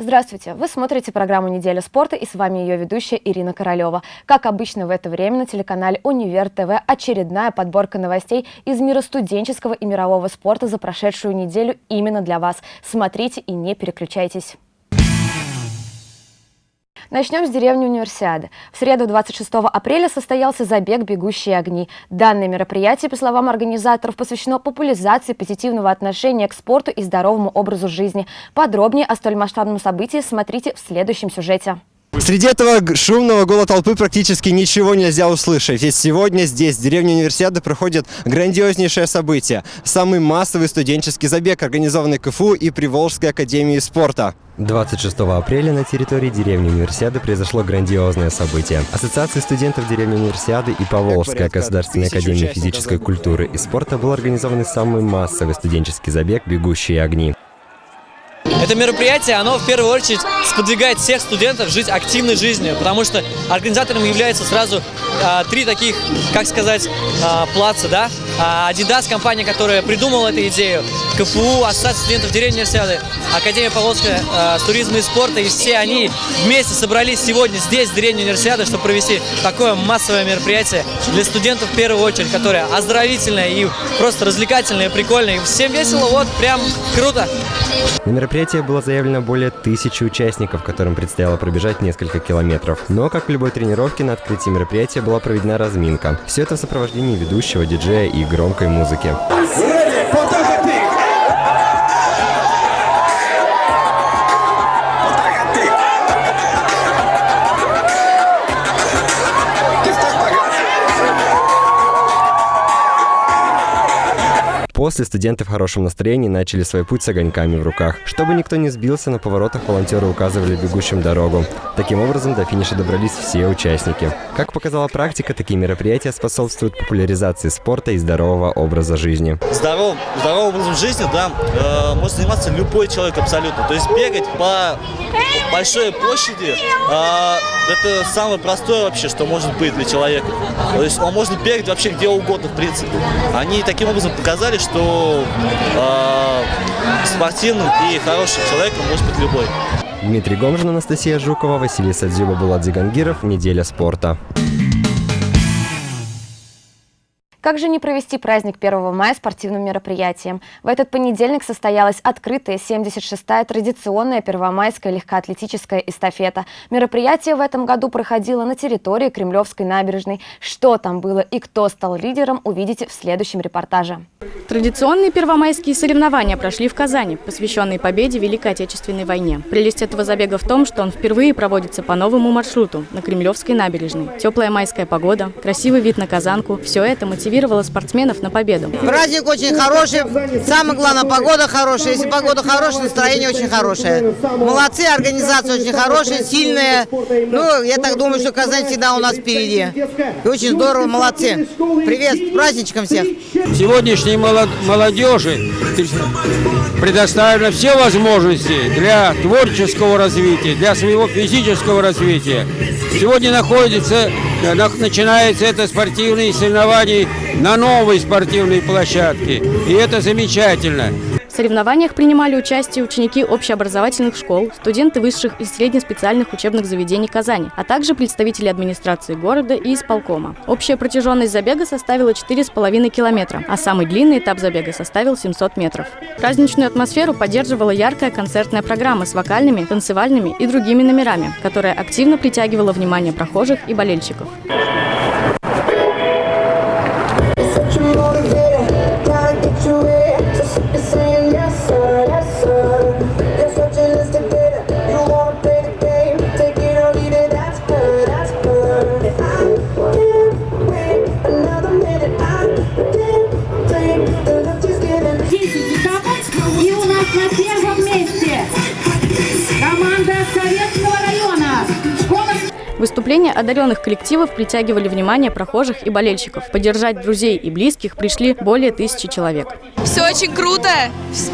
Здравствуйте! Вы смотрите программу «Неделя спорта» и с вами ее ведущая Ирина Королева. Как обычно в это время на телеканале «Универ ТВ» очередная подборка новостей из мира студенческого и мирового спорта за прошедшую неделю именно для вас. Смотрите и не переключайтесь. Начнем с деревни Универсиады. В среду 26 апреля состоялся забег «Бегущие огни». Данное мероприятие, по словам организаторов, посвящено популяризации позитивного отношения к спорту и здоровому образу жизни. Подробнее о столь масштабном событии смотрите в следующем сюжете. Среди этого шумного гола толпы практически ничего нельзя услышать. Ведь сегодня здесь, в деревне Универсиады, проходит грандиознейшее событие. Самый массовый студенческий забег, организованный КФУ и Приволжской академией спорта. 26 апреля на территории деревни Универсиады произошло грандиозное событие. Ассоциация студентов деревни Универсиады и Поволжская государственная академия физической культуры и спорта был организован самый массовый студенческий забег «Бегущие огни». Это мероприятие, оно в первую очередь сподвигает всех студентов жить активной жизнью, потому что организатором являются сразу а, три таких, как сказать, а, плаца, да? А, Adidas, компания, которая придумала эту идею, КФУ, Ассоциация студентов деревни Универсиады, Академия Поволжская а, туризма и спорта, и все они вместе собрались сегодня здесь, в деревне Универсиады, чтобы провести такое массовое мероприятие для студентов в первую очередь, которое оздоровительное и просто развлекательное, и прикольное. И всем весело, вот, прям круто. На мероприятие было заявлено более тысячи участников, которым предстояло пробежать несколько километров. Но, как в любой тренировке, на открытии мероприятия была проведена разминка. Все это в сопровождении ведущего, диджея и громкой музыки. После студенты в хорошем настроении начали свой путь с огоньками в руках. Чтобы никто не сбился, на поворотах волонтеры указывали бегущим дорогу. Таким образом, до финиша добрались все участники. Как показала практика, такие мероприятия способствуют популяризации спорта и здорового образа жизни. Здоров, образом жизни, да, э, может заниматься любой человек абсолютно. То есть бегать по большой площади, э, это самое простое вообще, что может быть для человека. То есть он может бегать вообще где угодно, в принципе. Они таким образом показали, что э, спортивным и хорошим человеком может быть любой. Дмитрий Гомжин, Анастасия Жукова, Василий Садзюба, Булат Зигангиров. Неделя спорта. Как же не провести праздник 1 мая спортивным мероприятием? В этот понедельник состоялась открытая 76-я традиционная первомайская легкоатлетическая эстафета. Мероприятие в этом году проходило на территории Кремлевской набережной. Что там было и кто стал лидером, увидите в следующем репортаже. Традиционные первомайские соревнования прошли в Казани, посвященные победе Великой Отечественной войне. Прелесть этого забега в том, что он впервые проводится по новому маршруту на Кремлевской набережной. Теплая майская погода, красивый вид на Казанку – все это мотивирует мотивировала спортсменов на победу. Праздник очень хороший, самое главное, погода хорошая. Если погода хорошая, настроение очень хорошее. Молодцы, организация очень хорошая, сильная. Ну, я так думаю, что Казань всегда у нас впереди. И очень здорово, молодцы. Привет, с праздничком всех. Сегодняшней молодежи предоставлены все возможности для творческого развития, для своего физического развития. Сегодня находится, начинается это спортивные соревнования на новой спортивной площадке. И это замечательно. В соревнованиях принимали участие ученики общеобразовательных школ, студенты высших и среднеспециальных учебных заведений Казани, а также представители администрации города и исполкома. Общая протяженность забега составила 4,5 километра, а самый длинный этап забега составил 700 метров. Праздничную атмосферу поддерживала яркая концертная программа с вокальными, танцевальными и другими номерами, которая активно притягивала внимание прохожих и болельщиков. Одаренных коллективов притягивали внимание прохожих и болельщиков. Поддержать друзей и близких пришли более тысячи человек. Все очень круто,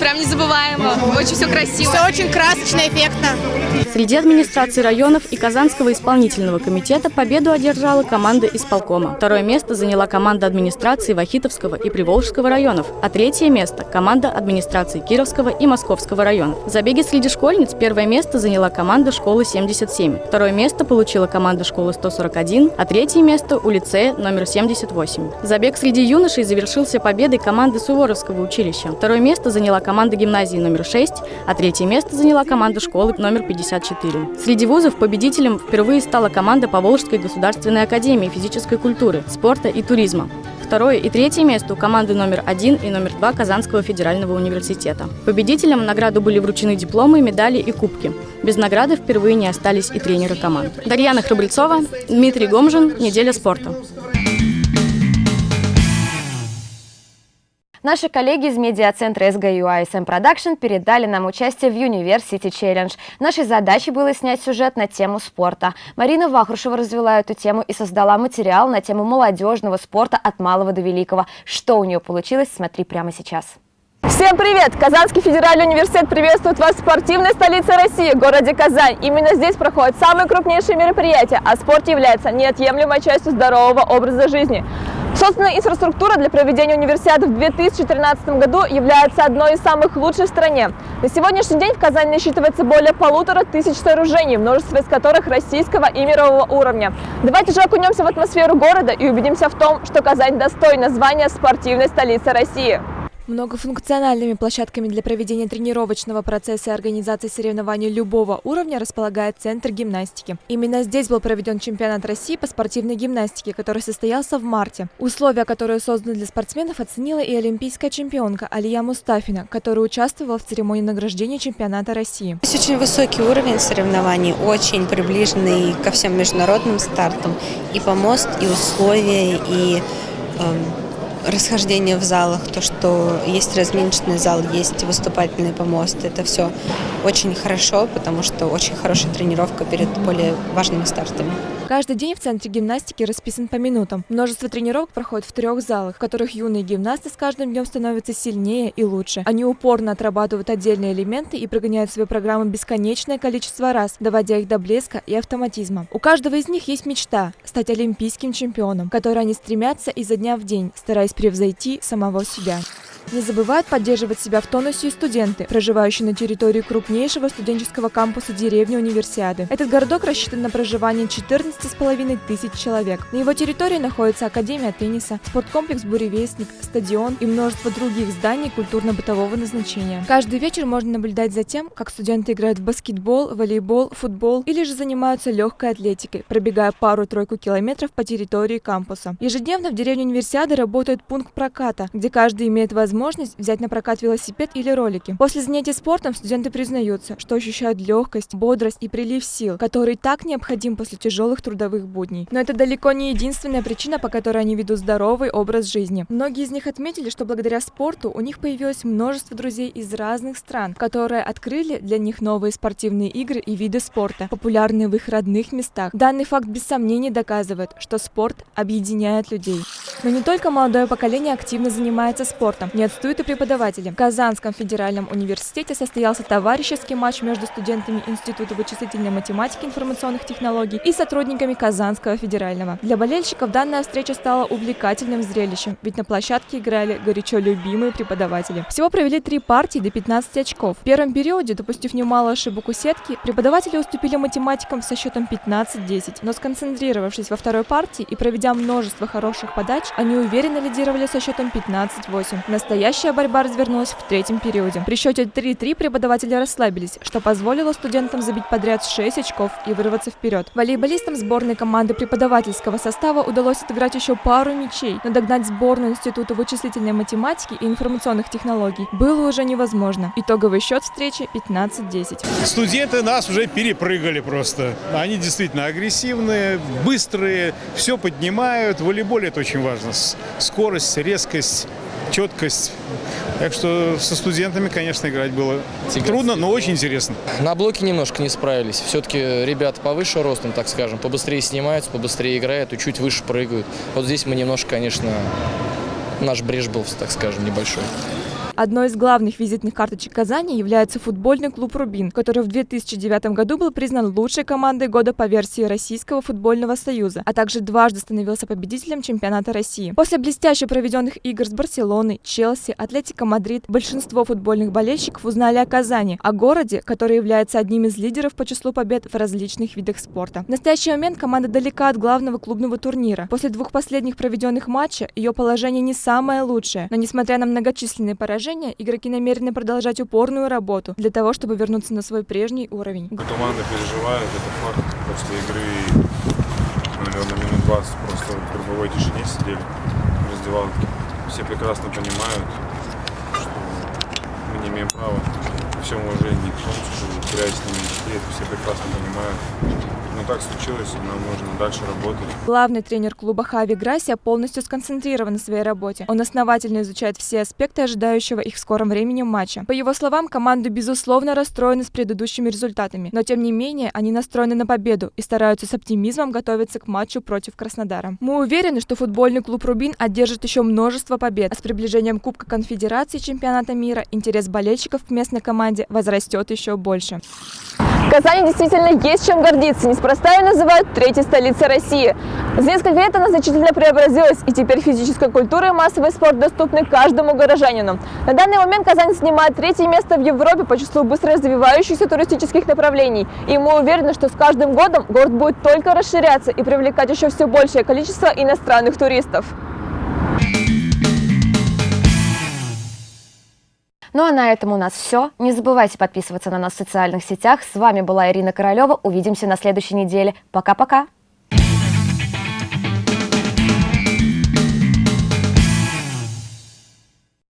прям незабываемо, очень все красиво. Все очень красочно, эффектно. Среди администрации районов и Казанского исполнительного комитета победу одержала команда исполкома. Второе место заняла команда администрации Вахитовского и Приволжского районов, а третье место – команда администрации Кировского и Московского районов. В забеге среди школьниц первое место заняла команда школы 77, второе место получила команда школы 141, а третье место у лицея номер 78. Забег среди юношей завершился победой команды Суворовского училища. Второе место заняла команда гимназии номер 6, а третье место заняла команда школы номер 54. Среди вузов победителем впервые стала команда Поволжской государственной академии физической культуры, спорта и туризма. Второе и третье место у команды номер один и номер два Казанского федерального университета. Победителям награду были вручены дипломы, медали и кубки. Без награды впервые не остались и тренеры команд. Дарьяна Храбрецова, Дмитрий Гомжин, «Неделя спорта». Наши коллеги из медиацентра СГЮ ISM Production передали нам участие в University Challenge. Нашей задачей было снять сюжет на тему спорта. Марина Вахрушева развела эту тему и создала материал на тему молодежного спорта от малого до великого. Что у нее получилось, смотри прямо сейчас. Всем привет! Казанский федеральный университет приветствует вас в спортивной столице России, городе Казань. Именно здесь проходят самые крупнейшие мероприятия, а спорт является неотъемлемой частью здорового образа жизни. Собственная инфраструктура для проведения универсиады в 2013 году является одной из самых лучших в стране. На сегодняшний день в Казани насчитывается более полутора тысяч сооружений, множество из которых российского и мирового уровня. Давайте же окунемся в атмосферу города и убедимся в том, что Казань достойна звания спортивной столицы России. Многофункциональными площадками для проведения тренировочного процесса и организации соревнований любого уровня располагает Центр гимнастики. Именно здесь был проведен чемпионат России по спортивной гимнастике, который состоялся в марте. Условия, которые созданы для спортсменов, оценила и олимпийская чемпионка Алия Мустафина, которая участвовала в церемонии награждения чемпионата России. Здесь очень высокий уровень соревнований, очень приближенный ко всем международным стартам. И помост, и условия, и эм, расхождение в залах, то, что есть разминочный зал, есть выступательный помост, это все очень хорошо, потому что очень хорошая тренировка перед более важными стартами. Каждый день в Центре гимнастики расписан по минутам. Множество тренировок проходит в трех залах, в которых юные гимнасты с каждым днем становятся сильнее и лучше. Они упорно отрабатывают отдельные элементы и прогоняют свою программу бесконечное количество раз, доводя их до блеска и автоматизма. У каждого из них есть мечта – стать олимпийским чемпионом, которой они стремятся изо дня в день, стараясь превзойти самого себя. Не забывают поддерживать себя в тонусе и студенты, проживающие на территории крупнейшего студенческого кампуса деревни Универсиады. Этот городок рассчитан на проживание 14,5 тысяч человек. На его территории находится Академия тенниса, спорткомплекс «Буревестник», стадион и множество других зданий культурно-бытового назначения. Каждый вечер можно наблюдать за тем, как студенты играют в баскетбол, волейбол, футбол или же занимаются легкой атлетикой, пробегая пару-тройку километров по территории кампуса. Ежедневно в деревне Универсиады работает пункт проката, где каждый имеет возможность взять на прокат велосипед или ролики. После занятий спортом студенты признаются, что ощущают легкость, бодрость и прилив сил, который так необходим после тяжелых трудовых будней. Но это далеко не единственная причина, по которой они ведут здоровый образ жизни. Многие из них отметили, что благодаря спорту у них появилось множество друзей из разных стран, которые открыли для них новые спортивные игры и виды спорта, популярные в их родных местах. Данный факт без сомнений доказывает, что спорт объединяет людей. Но не только молодое поколение активно занимается спортом. Не отстают и преподаватели. В Казанском федеральном университете состоялся товарищеский матч между студентами Института вычислительной математики и информационных технологий и сотрудниками Казанского федерального. Для болельщиков данная встреча стала увлекательным зрелищем, ведь на площадке играли горячо любимые преподаватели. Всего провели три партии до 15 очков. В первом периоде, допустив немало ошибок у сетки, преподаватели уступили математикам со счетом 15-10, но сконцентрировавшись во второй партии и проведя множество хороших подач, они уверенно лидировали со счетом 15-8. Настоящая борьба развернулась в третьем периоде. При счете 3-3 преподаватели расслабились, что позволило студентам забить подряд 6 очков и вырваться вперед. Волейболистам сборной команды преподавательского состава удалось отыграть еще пару мячей, но догнать сборную Института вычислительной математики и информационных технологий было уже невозможно. Итоговый счет встречи 15-10. Студенты нас уже перепрыгали просто. Они действительно агрессивные, быстрые, все поднимают. В волейболе это очень важно. Скорость, резкость, четкость. Так что со студентами, конечно, играть было Тягаться трудно, но очень интересно. На блоке немножко не справились. Все-таки ребята повыше ростом, так скажем, побыстрее снимаются, побыстрее играют и чуть выше прыгают. Вот здесь мы немножко, конечно, наш брешь был, так скажем, небольшой. Одной из главных визитных карточек Казани является футбольный клуб «Рубин», который в 2009 году был признан лучшей командой года по версии Российского футбольного союза, а также дважды становился победителем чемпионата России. После блестяще проведенных игр с Барселоной, Челси, Атлетико Мадрид, большинство футбольных болельщиков узнали о Казани, о городе, который является одним из лидеров по числу побед в различных видах спорта. В настоящий момент команда далека от главного клубного турнира. После двух последних проведенных матчей ее положение не самое лучшее, но несмотря на многочисленные поражения, игроки намерены продолжать упорную работу для того, чтобы вернуться на свой прежний уровень. Команда переживает, это факт. После игры, наверное, минут 20 просто в групповой тишине сидели в раздевалке. Все прекрасно понимают, что мы не имеем права всем уважении к солнцу, с ними детей. Это все прекрасно понимают. Но так случилось, и нам нужно дальше работать. Главный тренер клуба Хави Грасия полностью сконцентрирован на своей работе. Он основательно изучает все аспекты ожидающего их в скором времени матча. По его словам, команда безусловно расстроена с предыдущими результатами, но тем не менее они настроены на победу и стараются с оптимизмом готовиться к матчу против Краснодара. Мы уверены, что футбольный клуб «Рубин» одержит еще множество побед, а с приближением Кубка Конфедерации чемпионата мира интерес болельщиков к местной команде возрастет еще больше. Казани действительно есть чем гордиться. Неспроста ее называют третьей столицей России. За несколько лет она значительно преобразилась, и теперь физическая культура и массовый спорт доступны каждому горожанину. На данный момент Казань занимает третье место в Европе по числу быстро развивающихся туристических направлений. И мы уверены, что с каждым годом город будет только расширяться и привлекать еще все большее количество иностранных туристов. Ну а на этом у нас все. Не забывайте подписываться на нас в социальных сетях. С вами была Ирина Королева. Увидимся на следующей неделе. Пока-пока.